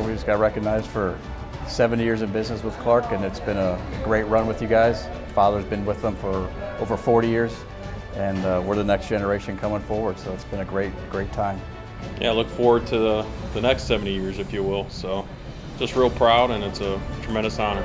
we just got recognized for 70 years in business with Clark, and it's been a great run with you guys. Father's been with them for over 40 years, and uh, we're the next generation coming forward, so it's been a great, great time. Yeah, I look forward to the, the next 70 years, if you will. So just real proud, and it's a tremendous honor.